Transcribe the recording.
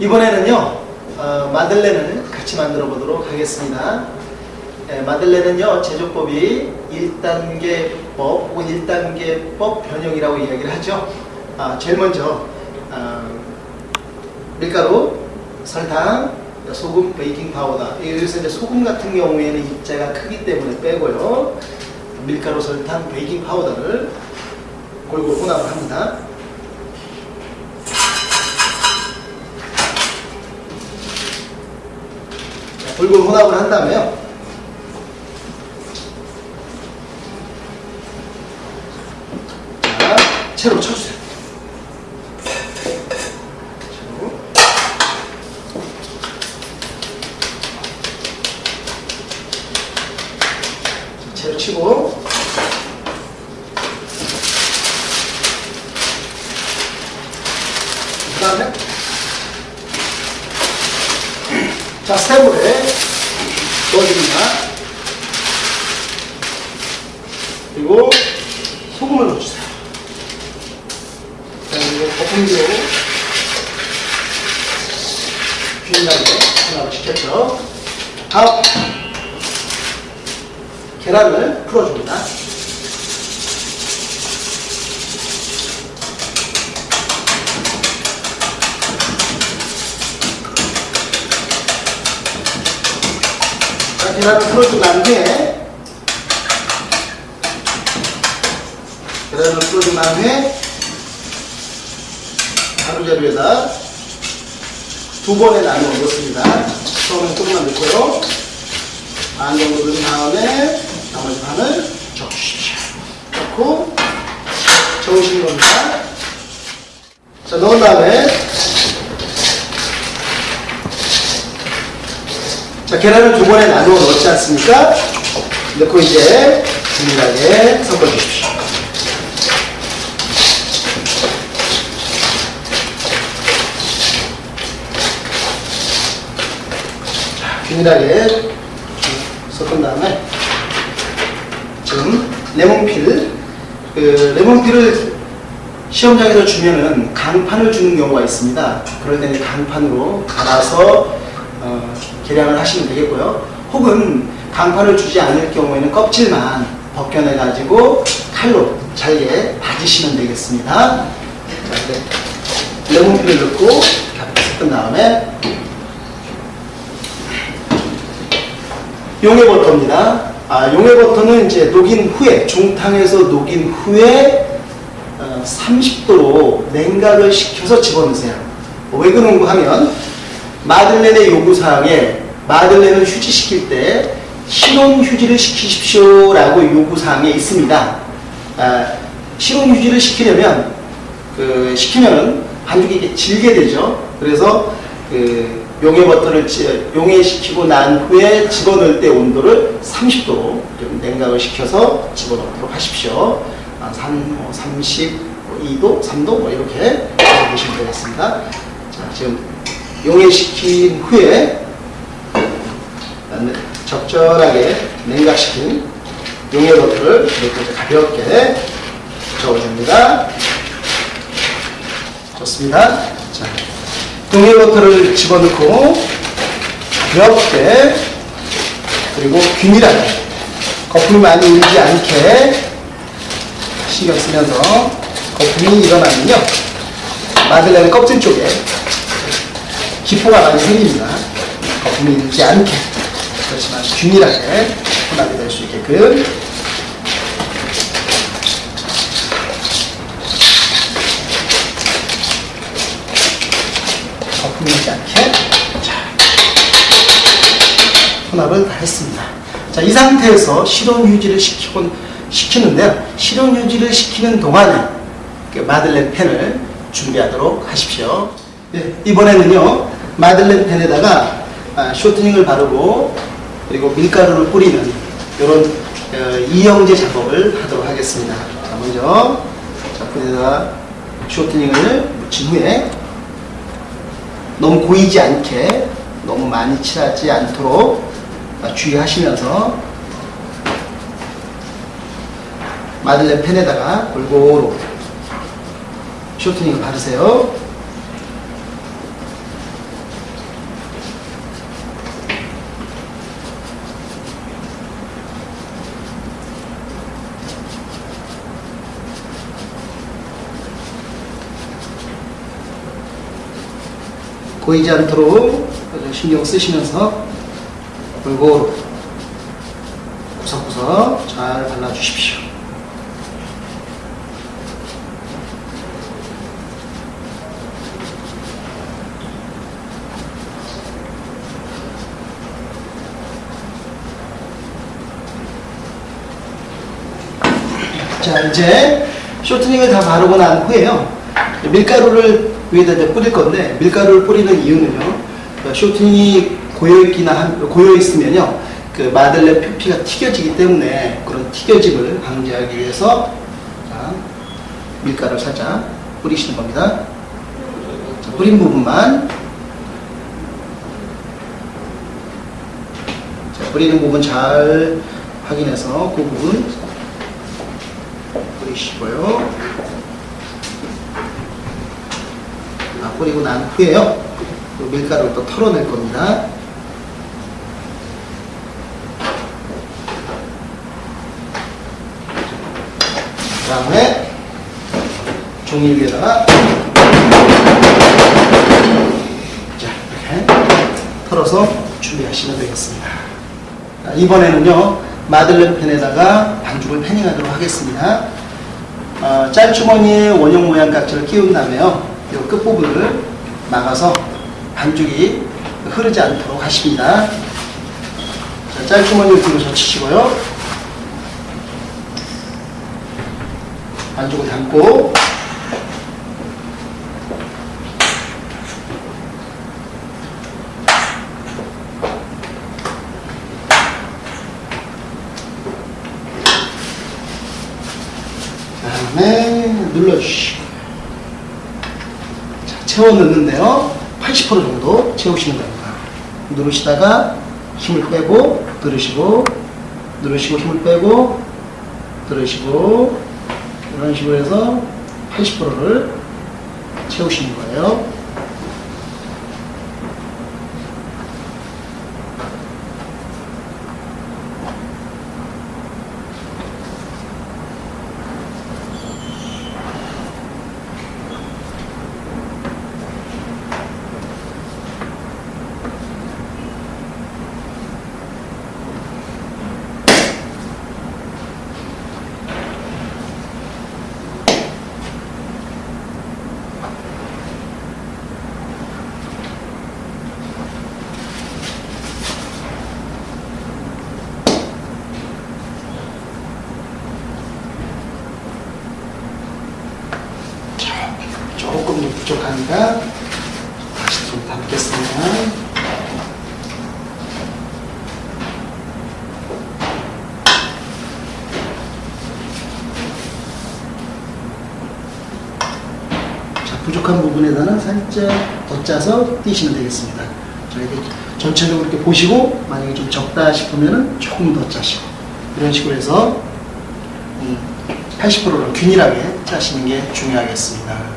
이번에는요 어, 마들렌을 같이 만들어 보도록 하겠습니다. 예, 마들렌은요 제조법이 1단계법 혹은 1단계법 변형이라고 이야기를 하죠. 아, 제일 먼저 아, 밀가루, 설탕, 소금, 베이킹 파우더. 여기서 이제 소금 같은 경우에는 입자가 크기 때문에 빼고요. 밀가루, 설탕, 베이킹 파우더를 골고루 혼합을 합니다. 골고루 혼합을 한 다음에요. 자, 채로 쳐주세요. 채로 치고 그 다음에 자 스테이블에 넣어줍니다. 그리고 소금을 넣어주세요. 자 그리고 거품기로 균일하게 혼합을 시켰죠. 다음 계란을 풀어줍니다 계란을 난 후에 계란을 난 후에 가루자루에다 두 번에 나누어 넣습니다. 처음엔 조금만 넣고요. 반 정도 넣은 다음에 나머지 반을 저어주십시오. 넣고 저으시는 겁니다. 자, 넣은 다음에 자, 계란을 두 번에 나누어 넣지 않습니까? 넣고 이제 균일하게 섞어 주십시오. 자, 균일하게 섞은 다음에 지금 레몬필, 그 레몬필을 시험장에서 주면은 강판을 주는 경우가 있습니다. 그럴 때는 강판으로 갈아서 어, 계량을 하시면 되겠고요. 혹은 강판을 주지 않을 경우에는 껍질만 벗겨내 가지고 칼로 잘게 다지시면 되겠습니다. 자, 이제 레몬필을 넣고 섞은 다음에 용해 버터입니다. 아, 용해 버터는 이제 녹인 후에 중탕에서 녹인 후에 어, 30도로 냉각을 시켜서 집어넣으세요. 왜 그런가 하면 마들렌의 요구사항에 마들렌을 휴지시킬 때 실온 휴지를 시키십시오라고 요구사항에 있습니다. 아, 실온 휴지를 시키려면 그 시키면은 반죽이 질게 되죠. 그래서 그 용해 버터를 지- 용해시키고 난 후에 집어넣을 때 온도를 30도로 좀 냉각을 시켜서 집어넣도록 하십시오. 아, 3, 뭐 32도, 3도 뭐 이렇게 보시면 되겠습니다. 자, 지금 용해시킨 후에 적절하게 냉각시킨 용해 버터를 이렇게 가볍게 저어줍니다. 좋습니다. 자, 용해 버터를 집어넣고 가볍게 그리고 균일하게 거품이 많이 일지 않게 신경 쓰면서 거품이 일어나면요 마들렌의 껍질 쪽에 기포가 많이 생깁니다. 거품이 일지 않게 그렇지만 균일하게 혼합이 될 수 있게끔 거품이 일지 않게 자, 혼합을 다 했습니다. 자, 이 상태에서 실온 유지를 시키곤 시키는데요. 실온 유지를 시키는 동안에 그 마들렌 펜을 준비하도록 하십시오. 네, 이번에는요 마들렌 펜에다가 아, 쇼트닝을 바르고 그리고 밀가루를 뿌리는 이런 어, 이영제 작업을 하도록 하겠습니다. 자, 먼저 작품에다가 쇼트닝을 묻힌 후에 너무 고이지 않게 너무 많이 칠하지 않도록 아, 주의하시면서 마들렌 펜에다가 골고루 쇼트닝을 바르세요. 보이지 않도록 신경 쓰시면서 골고루 구석구석 잘 발라주십시오. 자 이제 쇼트닝을 다 바르고 난 후에요 밀가루를 위에다 이제 뿌릴 건데 밀가루를 뿌리는 이유는요 그 쇼트닝이 고여있기나 고여있으면요 그 마들렌 표피가 튀겨지기 때문에 그런 튀겨짐을 방지하기 위해서 자, 밀가루를 살짝 뿌리시는 겁니다 자, 뿌린 부분만 자, 뿌리는 부분 잘 확인해서 그 부분 뿌리시고요. 뿌리고 난 후에요. 그 밀가루를 또 털어낼 겁니다. 그 다음에 종이 위에다가 자, 이렇게 털어서 준비하시면 되겠습니다. 자, 이번에는요, 마들렌 펜에다가 반죽을 패닝하도록 하겠습니다. 어, 짤주머니에 원형 모양 깍지를 끼운 다음에요. 이 끝부분을 막아서 반죽이 흐르지 않도록 하십니다. 자, 짤주머니를 뒤로 젖히시고요. 반죽을 담고 다음에 눌러주시고 자, 채워 넣는데요. 80% 정도 채우시는 겁니다. 누르시다가 힘을 빼고 들으시고 누르시고 힘을 빼고 들으시고 이런 식으로 해서 80%를 채우시는 거예요 조금 더 부족하니까 다시 좀 담겠습니다. 자, 부족한 부분에다는 살짝 더 짜서 띄시면 되겠습니다. 자, 이렇게 전체적으로 이렇게 보시고 만약에 좀 적다 싶으면 조금 더 짜시고 이런 식으로 해서 음, 80%를 균일하게 짜시는 게 중요하겠습니다.